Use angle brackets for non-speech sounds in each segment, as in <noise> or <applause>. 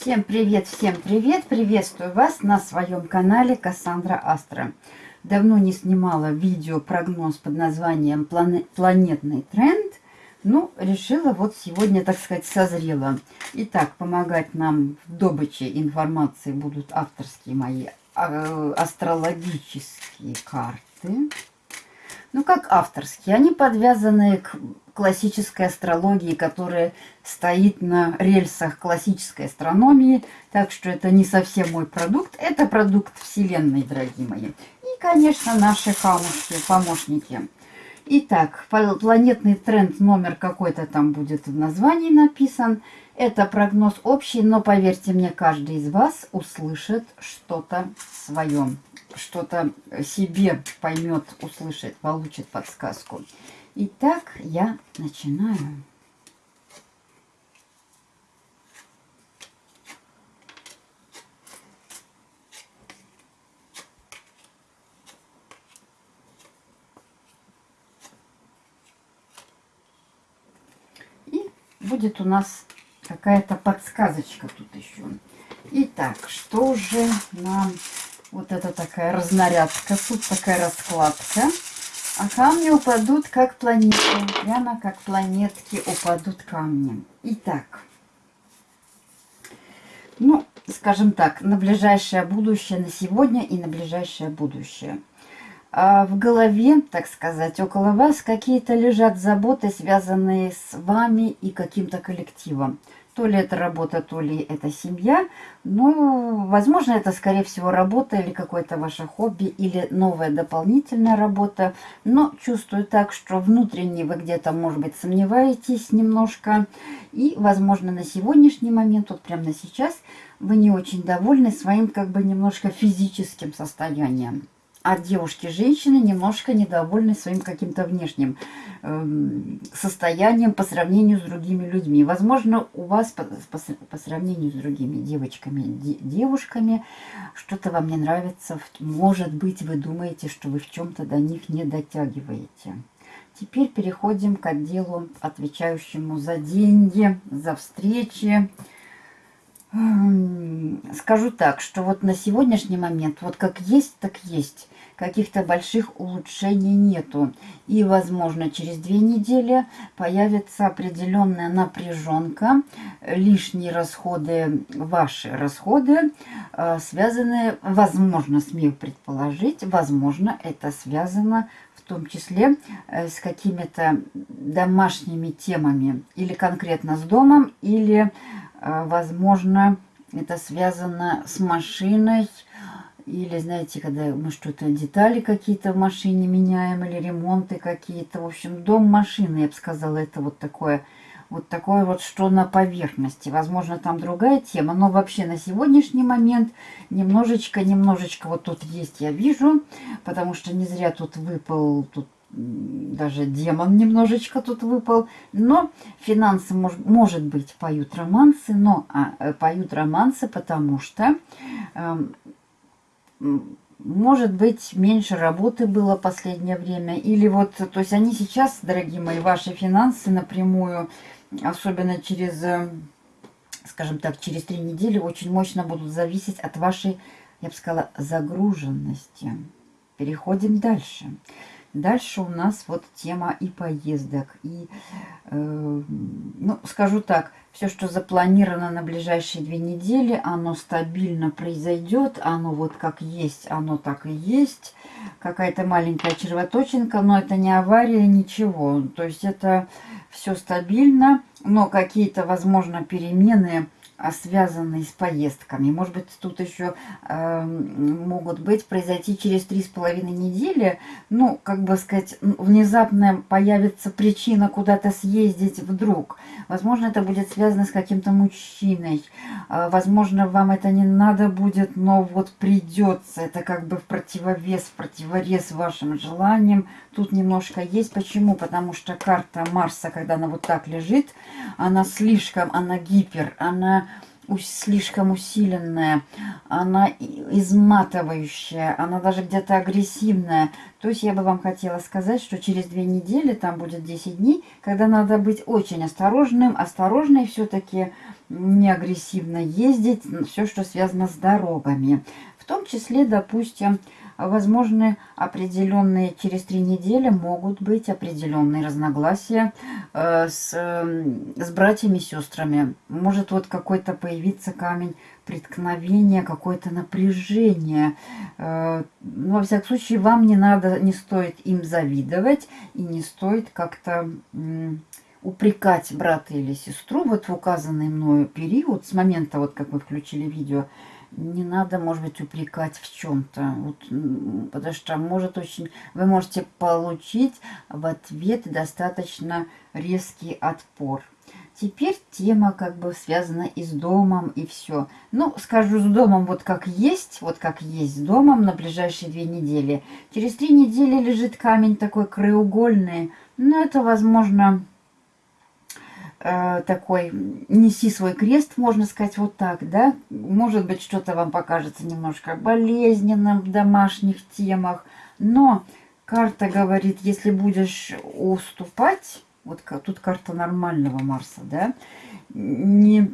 Всем привет, всем привет! Приветствую вас на своем канале Кассандра Астра. Давно не снимала видео-прогноз под названием «Планетный тренд». Ну, решила вот сегодня, так сказать, созрела. Итак, помогать нам в добыче информации будут авторские мои а, астрологические карты. Ну, как авторские. Они подвязаны к классической астрологии, которая стоит на рельсах классической астрономии. Так что это не совсем мой продукт. Это продукт Вселенной, дорогие мои. И, конечно, наши камушки, помощники. Итак, планетный тренд номер какой-то там будет в названии написан. Это прогноз общий, но поверьте мне, каждый из вас услышит что-то свое. Что-то себе поймет, услышит, получит подсказку. Итак, я начинаю. И будет у нас какая-то подсказочка тут еще. Итак, что же нам... Вот это такая разнарядка, тут такая раскладка. А камни упадут как планеты. Прямо как планетки упадут камни. Итак. Ну, скажем так, на ближайшее будущее, на сегодня и на ближайшее будущее. А в голове, так сказать, около вас какие-то лежат заботы, связанные с вами и каким-то коллективом. То ли это работа, то ли это семья. Ну, возможно, это, скорее всего, работа или какое-то ваше хобби, или новая дополнительная работа. Но чувствую так, что внутренне вы где-то, может быть, сомневаетесь немножко. И, возможно, на сегодняшний момент, вот прямо на сейчас, вы не очень довольны своим, как бы, немножко физическим состоянием а девушки-женщины немножко недовольны своим каким-то внешним э, состоянием по сравнению с другими людьми. Возможно, у вас по, по, по сравнению с другими девочками, де, девушками, что-то вам не нравится. Может быть, вы думаете, что вы в чем-то до них не дотягиваете. Теперь переходим к отделу, отвечающему за деньги, за встречи, Скажу так, что вот на сегодняшний момент, вот как есть, так есть. Каких-то больших улучшений нету. И, возможно, через две недели появится определенная напряженка, лишние расходы, ваши расходы, э, связанные, возможно, смею предположить, возможно, это связано том числе э, с какими-то домашними темами, или конкретно с домом, или а, возможно, это связано с машиной. Или, знаете, когда мы что-то, детали какие-то в машине меняем, или ремонты какие-то. В общем, дом машины, я бы сказала, это вот такое, вот такое вот, что на поверхности. Возможно, там другая тема, но вообще на сегодняшний момент немножечко, немножечко вот тут есть, я вижу, потому что не зря тут выпал, тут даже демон немножечко тут выпал. Но финансы, мож, может быть, поют романсы, но а, э, поют романсы, потому что, э, может быть, меньше работы было последнее время. Или вот, то есть они сейчас, дорогие мои, ваши финансы напрямую, особенно через, э, скажем так, через три недели, очень мощно будут зависеть от вашей, я бы сказала, загруженности. Переходим дальше. Дальше. Дальше у нас вот тема и поездок. И, э, ну, скажу так, все, что запланировано на ближайшие две недели, оно стабильно произойдет. Оно вот как есть, оно так и есть. Какая-то маленькая червоточинка, но это не авария, ничего. То есть это все стабильно, но какие-то, возможно, перемены а, связанные с поездками. Может быть, тут еще э, могут быть произойти через три с половиной недели. Ну, как бы сказать, внезапно появится причина куда-то съездить вдруг. Возможно, это будет связано с каким-то мужчиной. Э, возможно, вам это не надо будет, но вот придется. Это как бы в противовес, в противорез вашим желаниям. Тут немножко есть. Почему? Потому что карта Марса, когда она вот так лежит, она слишком, она гипер, она слишком усиленная, она изматывающая, она даже где-то агрессивная. То есть я бы вам хотела сказать, что через две недели, там будет 10 дней, когда надо быть очень осторожным, осторожной все-таки, не агрессивно ездить, все, что связано с дорогами. В том числе, допустим, возможны определенные, через три недели могут быть определенные разногласия э, с, э, с братьями и сестрами. Может вот какой-то появиться камень преткновения, какое-то напряжение. Э, ну, во всяком случае, вам не надо, не стоит им завидовать и не стоит как-то... Упрекать брата или сестру вот в указанный мною период, с момента, вот как вы включили видео, не надо, может быть, упрекать в чем-то. Вот, потому что может очень... Вы можете получить в ответ достаточно резкий отпор. Теперь тема как бы связана и с домом, и все. Ну, скажу с домом вот как есть, вот как есть с домом на ближайшие две недели. Через три недели лежит камень такой краеугольный. Но это, возможно, такой «неси свой крест», можно сказать вот так, да? Может быть, что-то вам покажется немножко болезненным в домашних темах, но карта говорит, если будешь уступать, вот тут карта нормального Марса, да, не,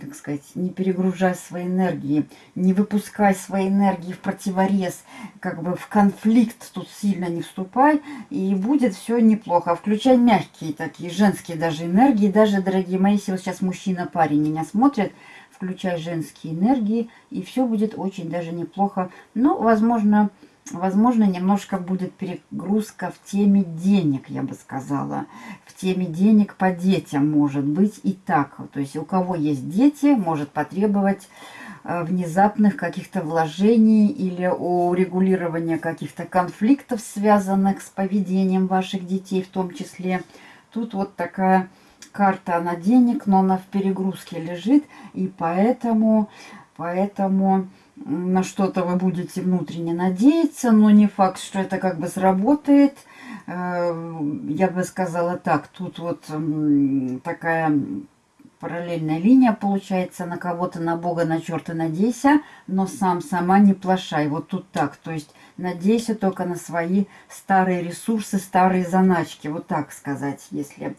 как сказать, не перегружай свои энергии, не выпускай свои энергии в противорез, как бы в конфликт тут сильно не вступай, и будет все неплохо. Включай мягкие такие, женские даже энергии, даже, дорогие мои, если вот сейчас мужчина-парень меня смотрит, включай женские энергии, и все будет очень даже неплохо. Но, возможно, возможно, немножко будет перегрузка в теме денег, я бы сказала. В теме денег по детям может быть и так. То есть у кого есть дети, может потребовать э, внезапных каких-то вложений или урегулирования каких-то конфликтов, связанных с поведением ваших детей в том числе. Тут вот такая карта, она денег, но она в перегрузке лежит, и поэтому, поэтому на что-то вы будете внутренне надеяться, но не факт, что это как бы сработает. Э, я бы сказала так, тут вот такая параллельная линия получается на кого-то, на Бога, на черта надейся, но сам, сама не плашай. Вот тут так, то есть надейся только на свои старые ресурсы, старые заначки, вот так сказать, если...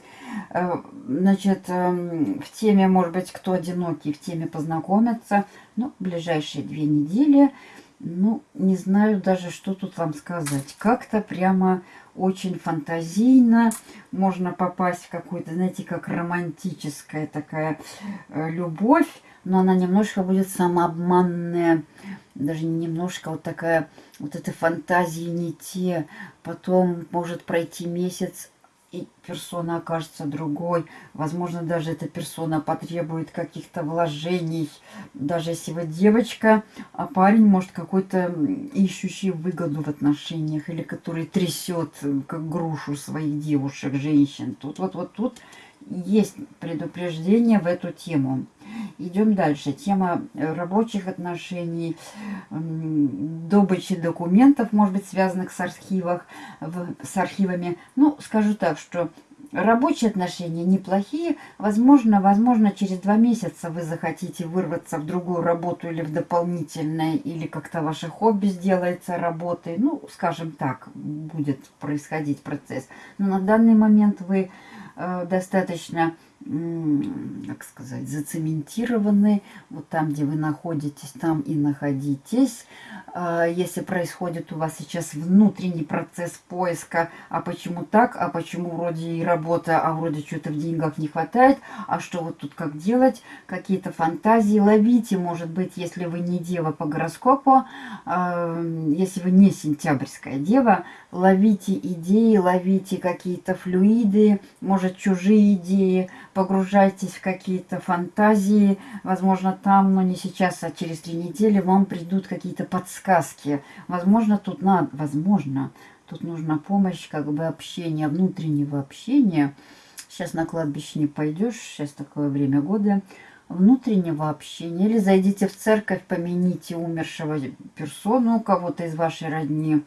Э, значит, эм, в теме, может быть, кто одинокий, в теме познакомиться, ну, ближайшие две недели, ну, не знаю даже, что тут вам сказать. Как-то прямо очень фантазийно. Можно попасть в какую-то, знаете, как романтическая такая э, любовь, но она немножко будет самообманная. Даже немножко вот такая, вот эта фантазии не те. Потом может пройти месяц, и персона окажется другой. Возможно, даже эта персона потребует каких-то вложений. Даже если вы девочка, а парень может какой-то ищущий выгоду в отношениях или который трясет как грушу своих девушек, женщин. Тут вот, вот тут есть предупреждение в эту тему. Идем дальше. Тема рабочих отношений, добычи документов, может быть, связанных с, архивах, с архивами. Ну, скажу так, что рабочие отношения неплохие. Возможно, возможно, через два месяца вы захотите вырваться в другую работу или в дополнительное, или как-то ваше хобби сделается работой. Ну, скажем так, будет происходить процесс. Но на данный момент вы достаточно, как сказать, зацементированы. Вот там, где вы находитесь, там и находитесь. А, если происходит у вас сейчас внутренний процесс поиска, а почему так, а почему вроде и работа, а вроде что-то в деньгах не хватает, а что вот тут как делать, какие-то фантазии ловите, может быть, если вы не дева по гороскопу, а, если вы не сентябрьская дева, ловите идеи, ловите какие-то флюиды, может чужие идеи, погружайтесь в какие-то фантазии, возможно там, но не сейчас, а через три недели вам придут какие-то подсказки, сказки. Возможно, тут надо, возможно, тут нужна помощь, как бы общения, внутреннего общения. Сейчас на кладбище не пойдешь, сейчас такое время года. Внутреннего общения. Или зайдите в церковь, помяните умершего персону, кого-то из вашей родни.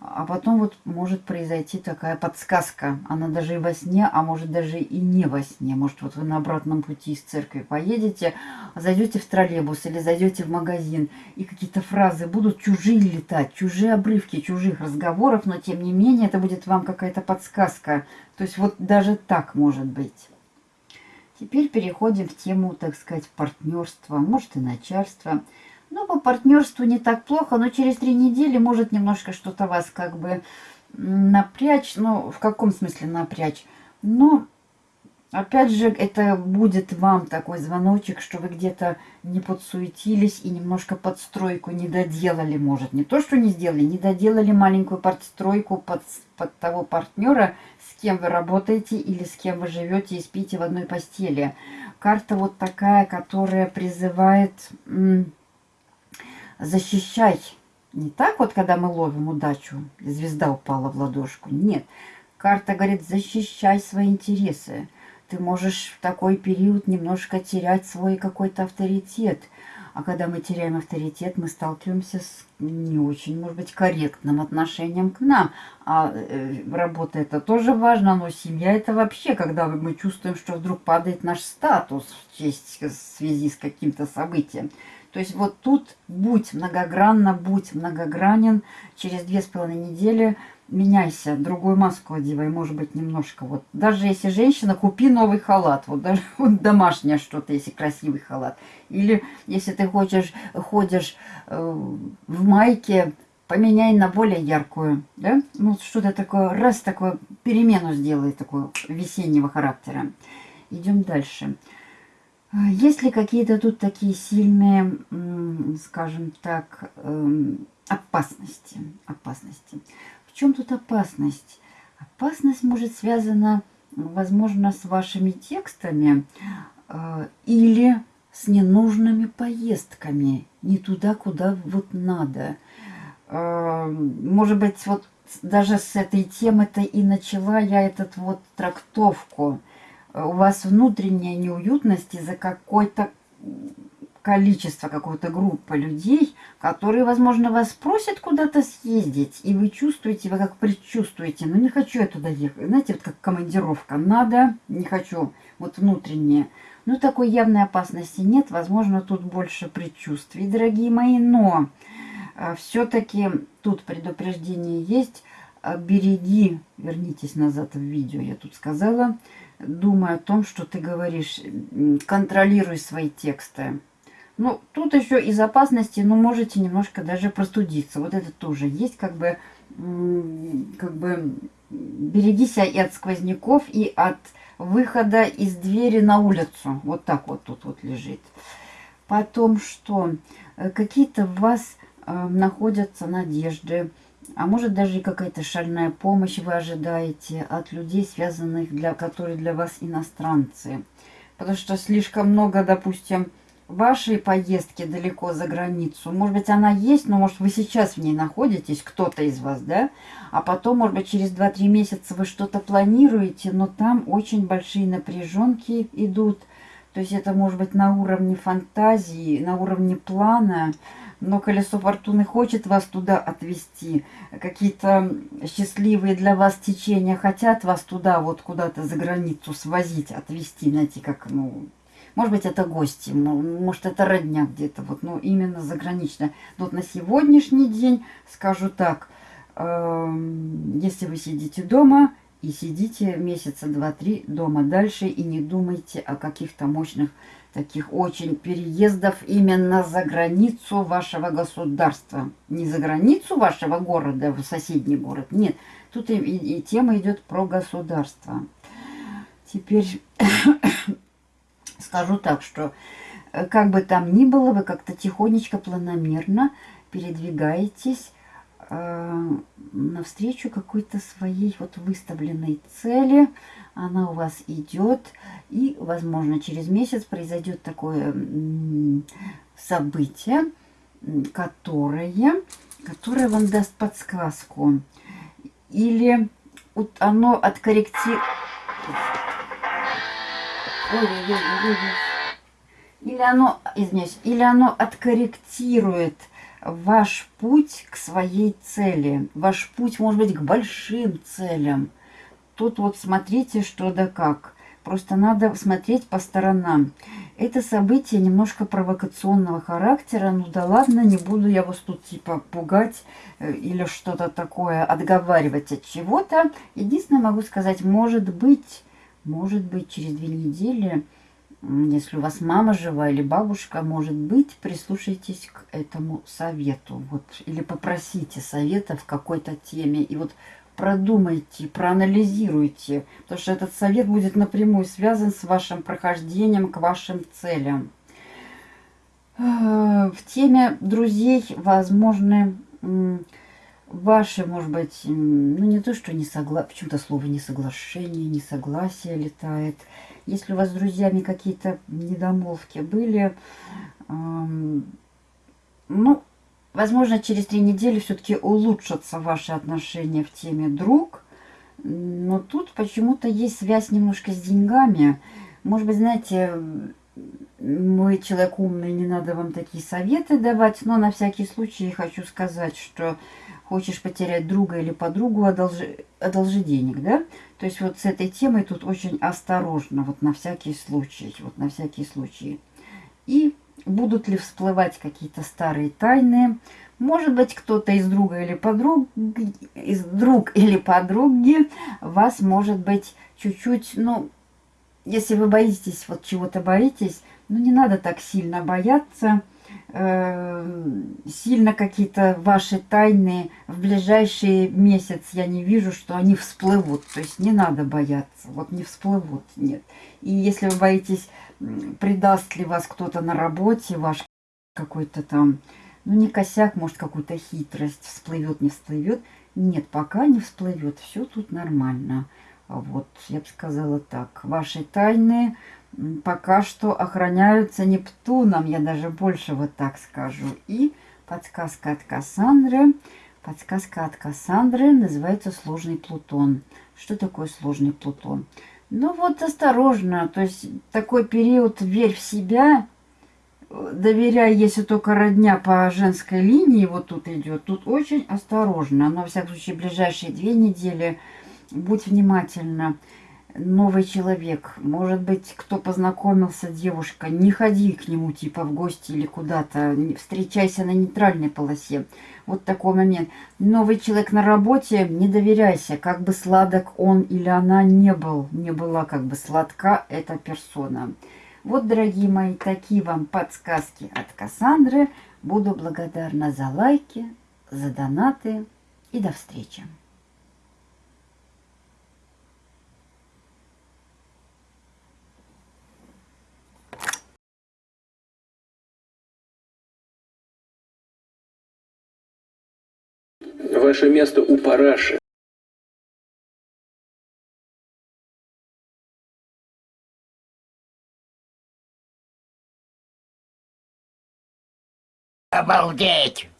А потом вот может произойти такая подсказка. Она даже и во сне, а может даже и не во сне. Может вот вы на обратном пути из церкви поедете, зайдете в троллейбус или зайдете в магазин, и какие-то фразы будут чужие летать, чужие обрывки чужих разговоров, но тем не менее это будет вам какая-то подсказка. То есть вот даже так может быть. Теперь переходим в тему, так сказать, партнерства, может и начальства. Ну, по партнерству не так плохо, но через три недели может немножко что-то вас как бы напрячь. Ну, в каком смысле напрячь? Ну, опять же, это будет вам такой звоночек, что вы где-то не подсуетились и немножко подстройку не доделали, может. Не то, что не сделали, не доделали маленькую подстройку под, под того партнера, с кем вы работаете или с кем вы живете и спите в одной постели. Карта вот такая, которая призывает защищать. Не так вот, когда мы ловим удачу, звезда упала в ладошку. Нет, карта говорит, защищай свои интересы. Ты можешь в такой период немножко терять свой какой-то авторитет – а когда мы теряем авторитет, мы сталкиваемся с не очень, может быть, корректным отношением к нам. А э, работа это тоже важно, но семья это вообще, когда мы чувствуем, что вдруг падает наш статус в, честь, в связи с каким-то событием. То есть вот тут будь многогранно, будь многогранен. Через две с половиной недели меняйся, другую маску одевай, может быть, немножко. Вот даже если женщина, купи новый халат, вот даже <laughs> вот домашнее что-то, если красивый халат. Или если ты хочешь, ходишь э, в майке, поменяй на более яркую, да? Ну, что-то такое, раз такое, перемену сделай, такую весеннего характера. Идем дальше. Есть ли какие-то тут такие сильные, скажем так, эм, опасности? Опасности чем тут опасность? Опасность может связана, возможно, с вашими текстами э, или с ненужными поездками, не туда, куда вот надо. Э, может быть, вот даже с этой темы-то и начала я этот вот трактовку. У вас внутренняя неуютность из-за какой-то количество, какой-то группы людей, которые, возможно, вас просят куда-то съездить, и вы чувствуете, вы как предчувствуете, ну не хочу я туда ехать, знаете, вот как командировка, надо, не хочу, вот внутреннее. Ну, такой явной опасности нет, возможно, тут больше предчувствий, дорогие мои, но э, все-таки тут предупреждение есть, э, береги, вернитесь назад в видео, я тут сказала, думай о том, что ты говоришь, контролируй свои тексты. Ну, тут еще из опасности, ну, можете немножко даже простудиться. Вот это тоже есть, как бы, как бы, берегись и от сквозняков, и от выхода из двери на улицу. Вот так вот тут вот лежит. Потом что? Э, какие-то в вас э, находятся надежды, а может даже и какая-то шальная помощь вы ожидаете от людей, связанных, для, которые для вас иностранцы. Потому что слишком много, допустим, вашей поездки далеко за границу. Может быть, она есть, но, может, вы сейчас в ней находитесь, кто-то из вас, да? А потом, может быть, через 2-3 месяца вы что-то планируете, но там очень большие напряженки идут. То есть это может быть на уровне фантазии, на уровне плана, но колесо фортуны хочет вас туда отвести. Какие-то счастливые для вас течения хотят вас туда, вот куда-то за границу свозить, отвезти, знаете, как, ну, может быть, это гости, может, это родня где-то, вот, ну, именно загранично. Но вот на сегодняшний день, скажу так, э, если вы сидите дома и сидите месяца два-три дома дальше и не думайте о каких-то мощных таких очень переездов именно за границу вашего государства. Не за границу вашего города, в соседний город, нет. Тут и, и, и тема идет про государство. Теперь Скажу так, что э, как бы там ни было, вы как-то тихонечко, планомерно передвигаетесь э, навстречу какой-то своей вот выставленной цели. Она у вас идет, и, возможно, через месяц произойдет такое событие, которое, которое вам даст подсказку. Или вот оно откорректирует или оно, извиняюсь, или оно откорректирует ваш путь к своей цели. Ваш путь может быть к большим целям. Тут вот смотрите, что да как. Просто надо смотреть по сторонам. Это событие немножко провокационного характера. Ну да ладно, не буду я вас тут типа пугать э, или что-то такое, отговаривать от чего-то. Единственное могу сказать, может быть, может быть через две недели, если у вас мама жива или бабушка, может быть, прислушайтесь к этому совету. Вот, или попросите совета в какой-то теме. И вот продумайте, проанализируйте, потому что этот совет будет напрямую связан с вашим прохождением к вашим целям. Э, в теме друзей возможны ваши, может быть, ну не то, что не согласие, почему-то слово несоглашение, несогласие летает. Если у вас с друзьями какие-то недомолвки были, эм, ну, Возможно, через три недели все-таки улучшатся ваши отношения в теме друг. Но тут почему-то есть связь немножко с деньгами. Может быть, знаете, вы человек умный, не надо вам такие советы давать. Но на всякий случай хочу сказать, что хочешь потерять друга или подругу, одолжи, одолжи денег, да? То есть вот с этой темой тут очень осторожно, вот на всякий случай, вот на всякий случай. И будут ли всплывать какие-то старые тайны. Может быть, кто-то из друга или подруг, из друг или подруги вас, может быть, чуть-чуть, ну, если вы боитесь, вот чего-то боитесь, ну, не надо так сильно бояться. Э, сильно какие-то ваши тайны в ближайший месяц я не вижу, что они всплывут. То есть не надо бояться. Вот не всплывут, нет. И если вы боитесь предаст ли вас кто-то на работе, ваш какой-то там, ну не косяк, может какую-то хитрость, всплывет, не всплывет. Нет, пока не всплывет, все тут нормально. Вот, я бы сказала так, ваши тайны пока что охраняются Нептуном, я даже больше вот так скажу. И подсказка от Кассандры. Подсказка от Кассандры называется «Сложный Плутон». Что такое сложный Плутон? Ну вот осторожно, то есть такой период верь в себя, доверяй, если только родня по женской линии вот тут идет, тут очень осторожно. Но, во всяком случае, ближайшие две недели будь внимательна новый человек, может быть, кто познакомился, девушка, не ходи к нему типа в гости или куда-то, встречайся на нейтральной полосе. Вот такой момент. Новый человек на работе, не доверяйся, как бы сладок он или она не был, не была как бы сладка эта персона. Вот, дорогие мои, такие вам подсказки от Кассандры. Буду благодарна за лайки, за донаты и до встречи. Ваше место у параши. Обалдеть!